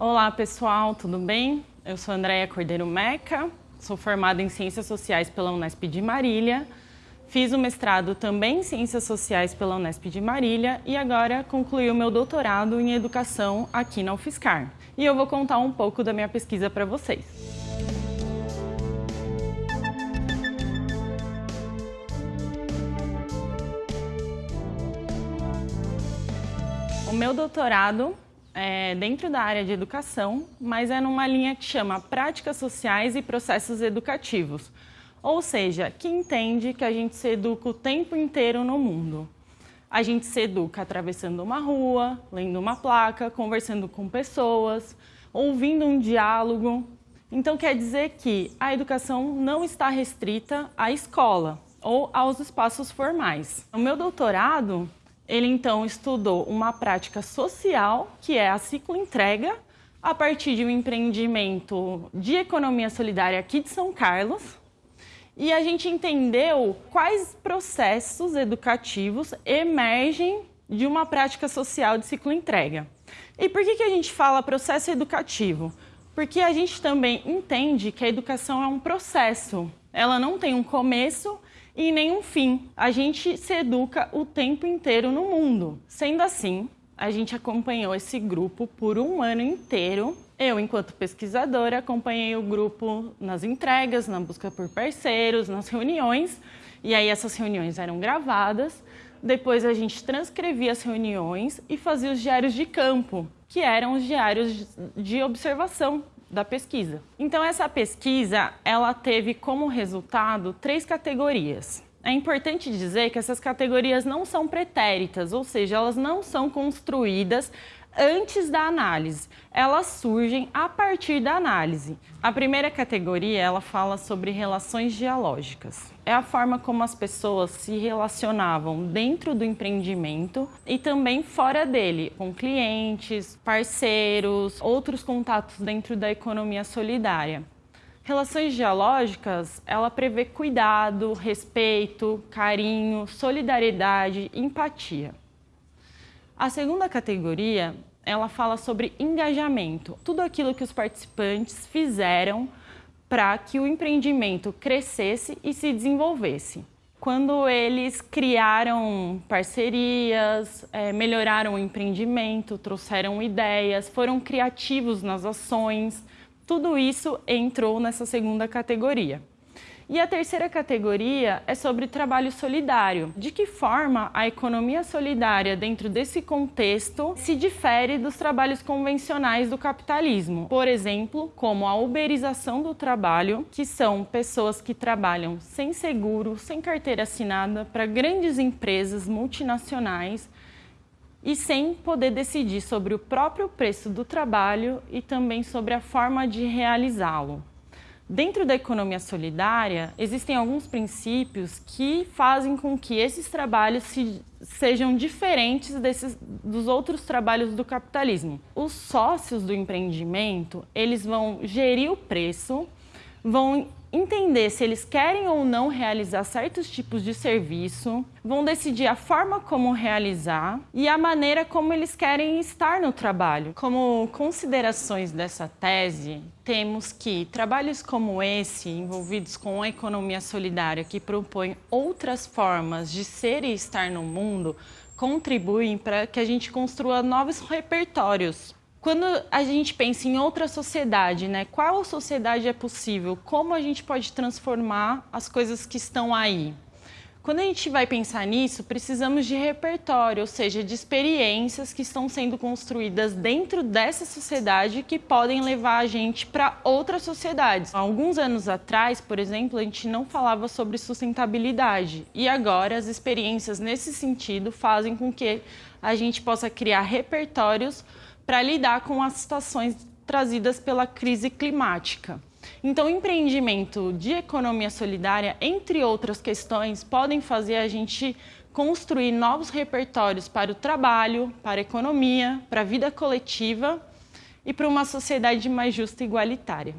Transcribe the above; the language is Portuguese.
Olá pessoal, tudo bem? Eu sou Andréia Cordeiro Meca, sou formada em Ciências Sociais pela Unesp de Marília, fiz o mestrado também em Ciências Sociais pela Unesp de Marília e agora concluí o meu doutorado em Educação aqui na UFSCar. E eu vou contar um pouco da minha pesquisa para vocês. O meu doutorado é dentro da área de educação, mas é numa linha que chama Práticas Sociais e Processos Educativos, ou seja, que entende que a gente se educa o tempo inteiro no mundo. A gente se educa atravessando uma rua, lendo uma placa, conversando com pessoas, ouvindo um diálogo. Então quer dizer que a educação não está restrita à escola ou aos espaços formais. O meu doutorado ele então estudou uma prática social, que é a ciclo entrega, a partir de um empreendimento de economia solidária aqui de São Carlos. E a gente entendeu quais processos educativos emergem de uma prática social de ciclo entrega. E por que, que a gente fala processo educativo? Porque a gente também entende que a educação é um processo. Ela não tem um começo e nenhum fim. A gente se educa o tempo inteiro no mundo. Sendo assim, a gente acompanhou esse grupo por um ano inteiro. Eu, enquanto pesquisadora, acompanhei o grupo nas entregas, na busca por parceiros, nas reuniões. E aí essas reuniões eram gravadas. Depois a gente transcrevia as reuniões e fazia os diários de campo, que eram os diários de observação da pesquisa. Então essa pesquisa, ela teve como resultado três categorias. É importante dizer que essas categorias não são pretéritas, ou seja, elas não são construídas antes da análise. Elas surgem a partir da análise. A primeira categoria, ela fala sobre relações dialógicas. É a forma como as pessoas se relacionavam dentro do empreendimento e também fora dele, com clientes, parceiros, outros contatos dentro da economia solidária. Relações dialógicas, ela prevê cuidado, respeito, carinho, solidariedade, empatia. A segunda categoria, ela fala sobre engajamento, tudo aquilo que os participantes fizeram para que o empreendimento crescesse e se desenvolvesse. Quando eles criaram parcerias, é, melhoraram o empreendimento, trouxeram ideias, foram criativos nas ações, tudo isso entrou nessa segunda categoria. E a terceira categoria é sobre trabalho solidário. De que forma a economia solidária, dentro desse contexto, se difere dos trabalhos convencionais do capitalismo? Por exemplo, como a uberização do trabalho, que são pessoas que trabalham sem seguro, sem carteira assinada, para grandes empresas multinacionais e sem poder decidir sobre o próprio preço do trabalho e também sobre a forma de realizá-lo. Dentro da economia solidária, existem alguns princípios que fazem com que esses trabalhos se, sejam diferentes desses, dos outros trabalhos do capitalismo. Os sócios do empreendimento, eles vão gerir o preço, vão entender se eles querem ou não realizar certos tipos de serviço, vão decidir a forma como realizar e a maneira como eles querem estar no trabalho. Como considerações dessa tese, temos que trabalhos como esse, envolvidos com a economia solidária, que propõe outras formas de ser e estar no mundo, contribuem para que a gente construa novos repertórios quando a gente pensa em outra sociedade, né? Qual sociedade é possível? Como a gente pode transformar as coisas que estão aí? Quando a gente vai pensar nisso, precisamos de repertório, ou seja, de experiências que estão sendo construídas dentro dessa sociedade que podem levar a gente para outras sociedades. Alguns anos atrás, por exemplo, a gente não falava sobre sustentabilidade e agora as experiências nesse sentido fazem com que a gente possa criar repertórios para lidar com as situações trazidas pela crise climática. Então, empreendimento de economia solidária, entre outras questões, podem fazer a gente construir novos repertórios para o trabalho, para a economia, para a vida coletiva e para uma sociedade mais justa e igualitária.